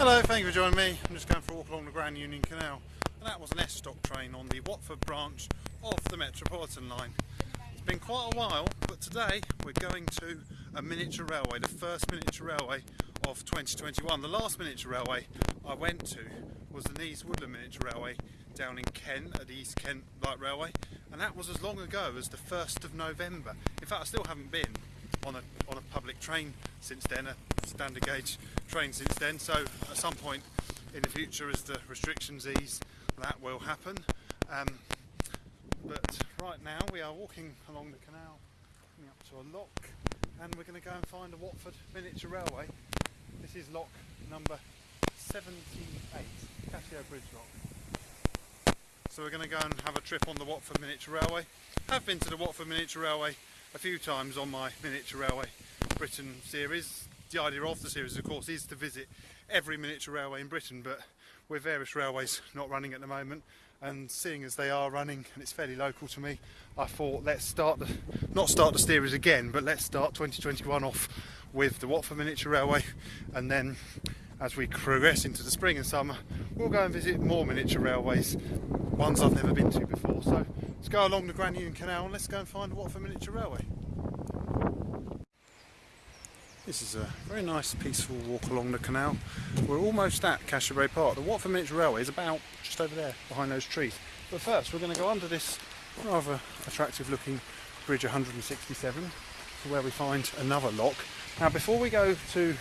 Hello, thank you for joining me. I'm just going for a walk along the Grand Union Canal. And that was an S-Stock train on the Watford branch of the Metropolitan line. It's been quite a while, but today we're going to a miniature railway, the first miniature railway of 2021. The last miniature railway I went to was the Nease Woodland Miniature Railway down in Kent at the East Kent Light Railway and that was as long ago as the 1st of November. In fact I still haven't been on a, on a public train since then, a standard gauge train since then so at some point in the future as the restrictions ease that will happen. Um, but right now we are walking along the canal up to a lock and we're going to go and find a Watford miniature railway. This is lock number 78, Cassio Bridge lock. So we're going to go and have a trip on the Watford miniature railway. I've been to the Watford miniature railway a few times on my miniature railway Britain series. The idea of the series of course is to visit every miniature railway in Britain but with various railways not running at the moment and seeing as they are running and it's fairly local to me I thought let's start the not start the series again but let's start 2021 off with the Watford Miniature Railway and then as we progress into the spring and summer we'll go and visit more miniature railways ones I've never been to before so let's go along the Grand Union Canal and let's go and find the Watford Miniature Railway this is a very nice peaceful walk along the canal. We're almost at Cashel Park. The Watford Miniature Railway is about just over there behind those trees. But first we're going to go under this rather attractive looking bridge 167 to where we find another lock. Now before we go to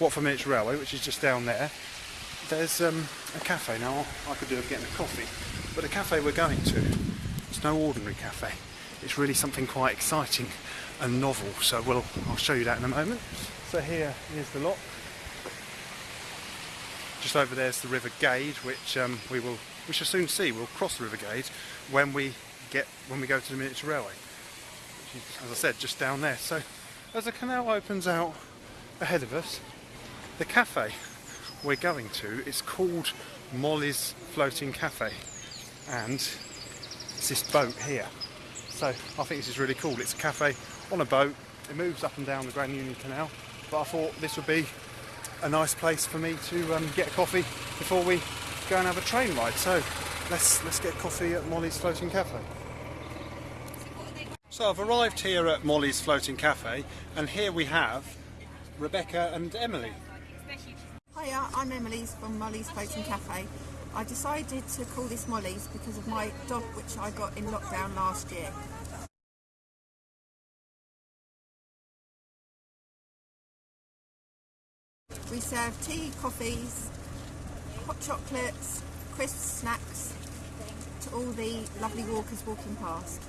Watford Miniature Railway which is just down there there's um, a cafe. Now I could do with getting a coffee but the cafe we're going to it's no ordinary cafe. It's really something quite exciting and novel so we'll, I'll show you that in a moment. So here is the lock. Just over there is the River Gade, which um, we will we shall soon see. We'll cross the River Gade when we get when we go to the miniature railway, which is, as I said, just down there. So as the canal opens out ahead of us, the cafe we're going to is called Molly's Floating Cafe, and it's this boat here. So I think this is really cool. It's a cafe on a boat. It moves up and down the Grand Union Canal but I thought this would be a nice place for me to um, get a coffee before we go and have a train ride. So let's let's get coffee at Molly's Floating Cafe. So I've arrived here at Molly's Floating Cafe and here we have Rebecca and Emily. Hiya, I'm Emily from Molly's Floating Cafe. I decided to call this Molly's because of my dog which I got in lockdown last year. We serve tea, coffees, hot chocolates, crisp snacks to all the lovely walkers walking past.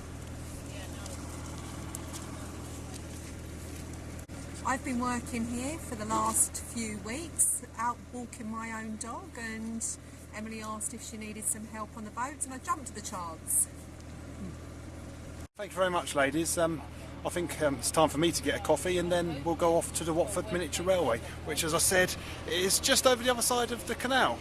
I've been working here for the last few weeks, out walking my own dog and Emily asked if she needed some help on the boat and I jumped to the chance. Thank you very much ladies. Um, I think um, it's time for me to get a coffee and then we'll go off to the Watford Miniature Railway, which as I said is just over the other side of the canal.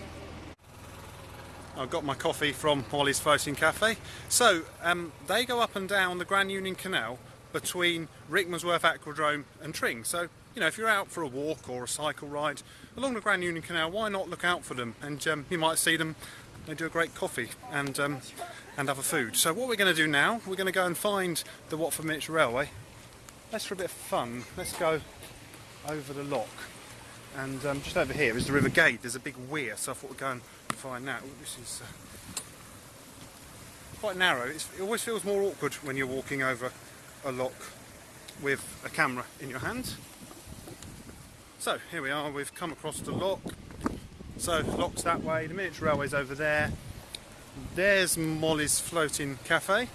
I've got my coffee from Molly's Floating Cafe. So um, they go up and down the Grand Union Canal between Rickmansworth Aquadrome and Tring. So, you know, if you're out for a walk or a cycle ride along the Grand Union Canal, why not look out for them? And um, you might see them, they do a great coffee. And um, and other food. So what we're going to do now, we're going to go and find the Watford Miniature Railway. Let's for a bit of fun, let's go over the lock. And um, just over here is the River Gade. There's a big weir, so I thought we'd go and find that. Ooh, this is uh, quite narrow. It's, it always feels more awkward when you're walking over a lock with a camera in your hand. So here we are, we've come across the lock. So lock's that way, the miniature railway's over there. There's Molly's Floating Cafe.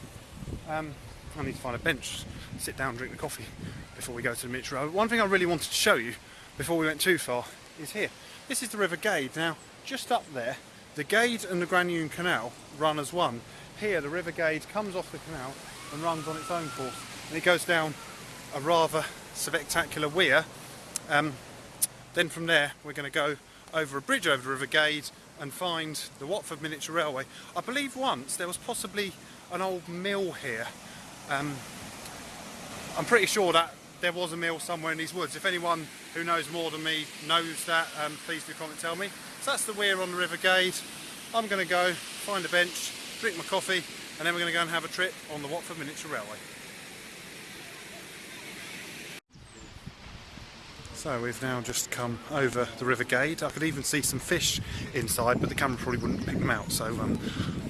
Um, I need to find a bench, sit down, drink the coffee before we go to the miniature railway. One thing I really wanted to show you before we went too far is here. This is the River Gade. Now, just up there, the Gade and the Grand Union Canal run as one. Here, the River Gade comes off the canal and runs on its own course. And it goes down a rather spectacular weir. Um, then from there, we're going to go over a bridge over the River Gade and find the Watford Miniature Railway. I believe once there was possibly an old mill here. Um, I'm pretty sure that there was a mill somewhere in these woods. If anyone who knows more than me knows that, um, please do comment tell me. So that's the weir on the River Gade. I'm going to go find a bench, drink my coffee, and then we're going to go and have a trip on the Watford Miniature Railway. So we've now just come over the River Gade. I could even see some fish inside, but the camera probably wouldn't pick them out, so um,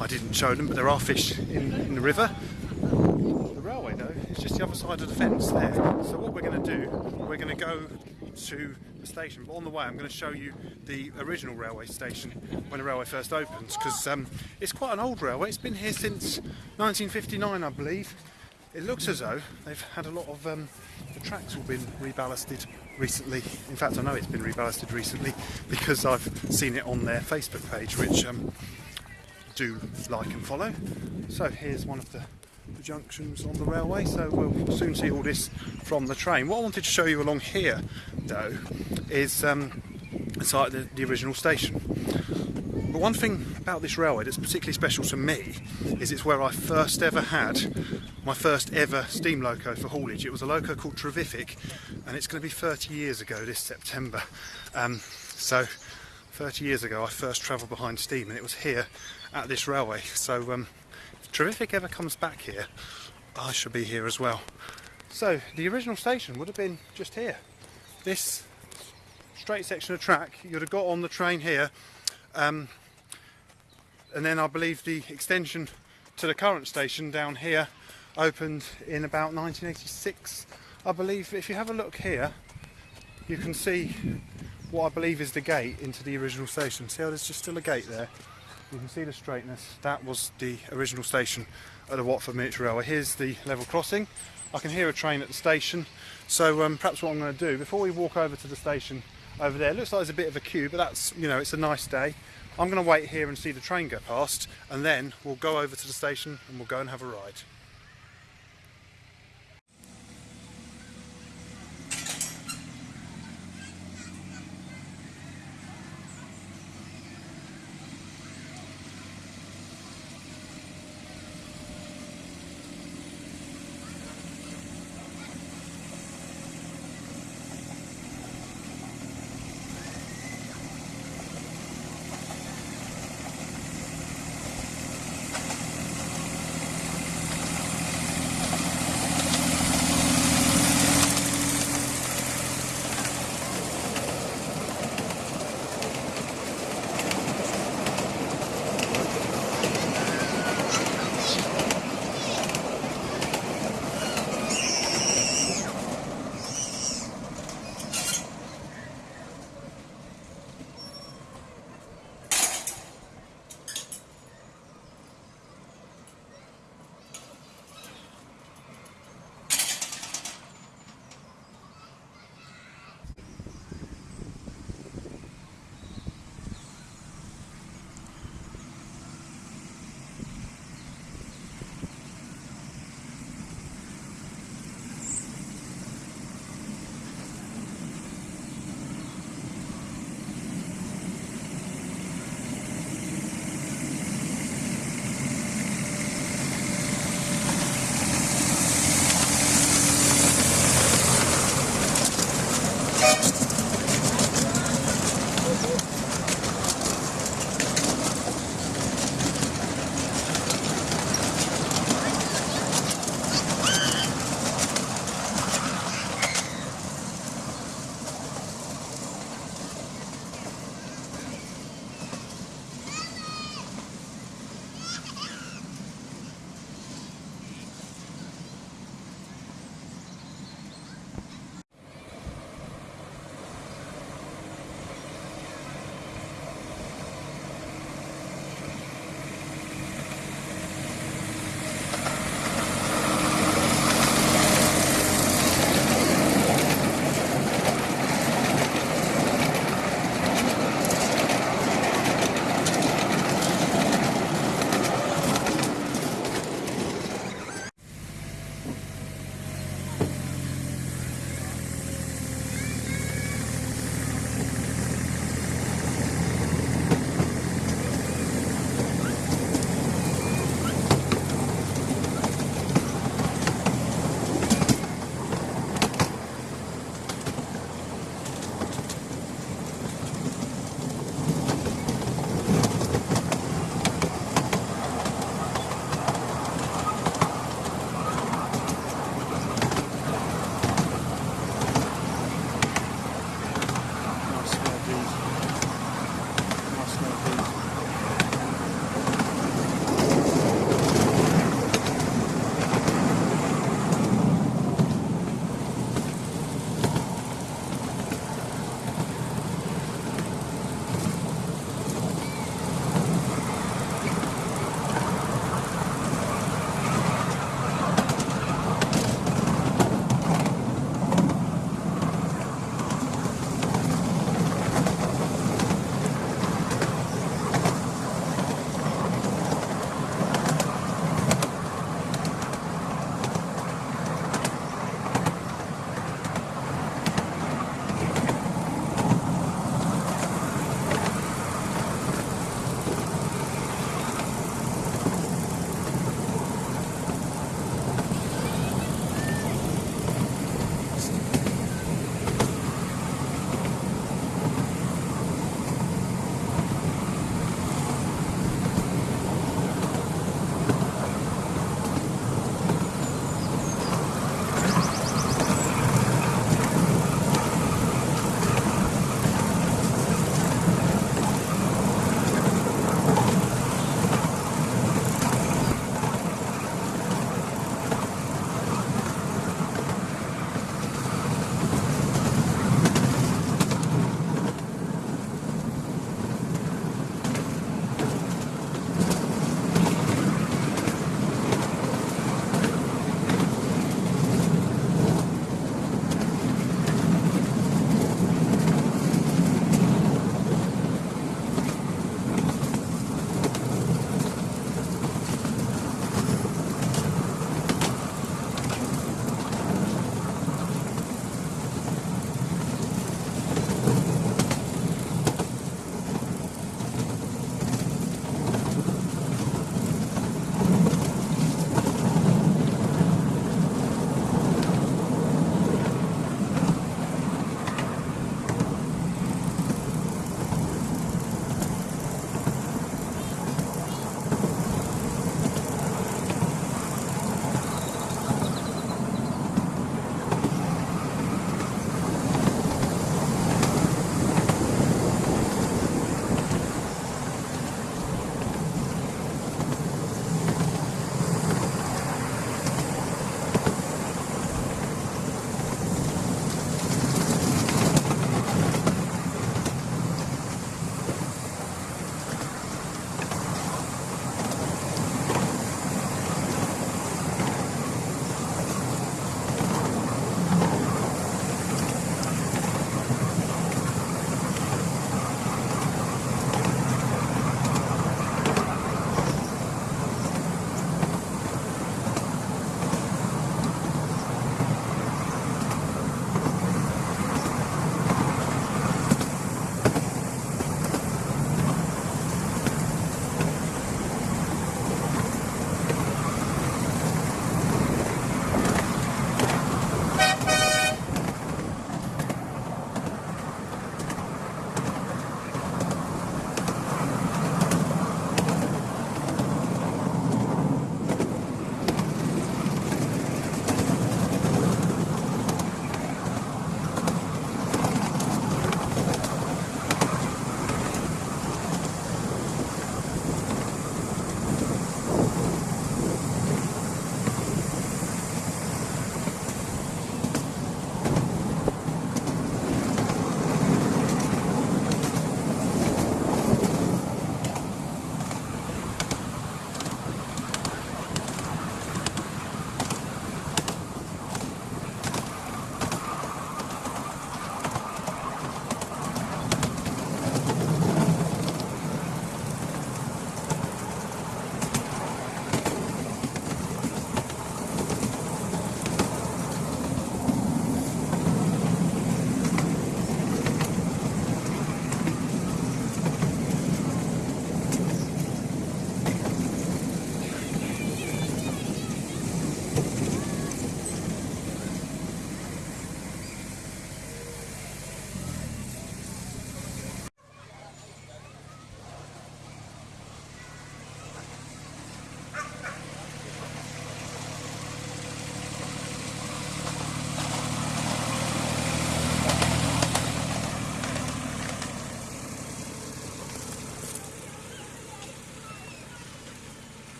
I didn't show them. But there are fish in, in the river. The railway, though, is just the other side of the fence there. So what we're going to do, we're going to go to the station. But on the way, I'm going to show you the original railway station when the railway first opened, because um, it's quite an old railway. It's been here since 1959, I believe. It looks as though they've had a lot of um, the tracks all been reballasted recently. In fact, I know it's been reballasted recently because I've seen it on their Facebook page, which um, do like and follow. So here's one of the, the junctions on the railway. So we'll soon see all this from the train. What I wanted to show you along here, though, is um, like the, the original station. But one thing about this railway that's particularly special to me is it's where I first ever had my first ever steam loco for haulage. It was a loco called Trevithick and it's going to be 30 years ago this September. Um, so 30 years ago I first travelled behind steam and it was here at this railway. So um, if Trevithick ever comes back here, I shall be here as well. So the original station would have been just here. This straight section of track, you'd have got on the train here um, and then I believe the extension to the current station down here opened in about 1986 I believe if you have a look here you can see what I believe is the gate into the original station see how there's just still a gate there you can see the straightness that was the original station at the Watford Miniature Railway here's the level crossing I can hear a train at the station so um, perhaps what I'm going to do before we walk over to the station over there. Looks like there's a bit of a queue, but that's, you know, it's a nice day. I'm going to wait here and see the train go past, and then we'll go over to the station and we'll go and have a ride.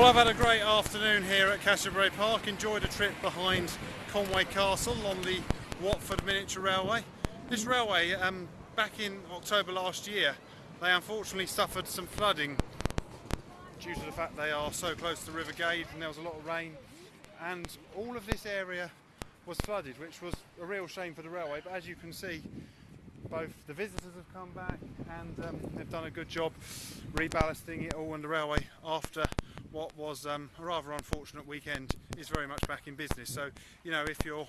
Well, I've had a great afternoon here at Cassiobury Park. Enjoyed a trip behind Conway Castle on the Watford Miniature Railway. This railway, um, back in October last year, they unfortunately suffered some flooding due to the fact they are so close to the River Gade and there was a lot of rain. And all of this area was flooded, which was a real shame for the railway. But as you can see, both the visitors have come back and um, they've done a good job reballasting it all on the railway after what was um, a rather unfortunate weekend is very much back in business so you know if you're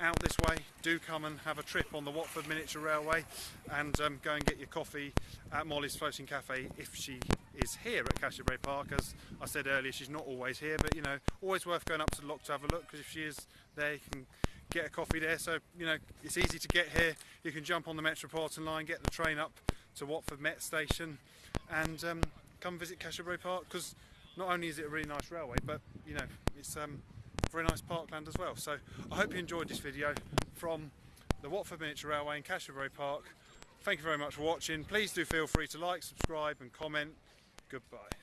out this way do come and have a trip on the Watford Miniature Railway and um, go and get your coffee at Molly's Floating Cafe if she is here at Cassiobury Park as I said earlier she's not always here but you know always worth going up to the lock to have a look because if she is there you can get a coffee there. So, you know, it's easy to get here. You can jump on the Metropolitan line, get the train up to Watford Met Station and um, come visit Cassiobury Park because not only is it a really nice railway, but, you know, it's um, very nice parkland as well. So I hope you enjoyed this video from the Watford Miniature Railway in Cassiobury Park. Thank you very much for watching. Please do feel free to like, subscribe and comment. Goodbye.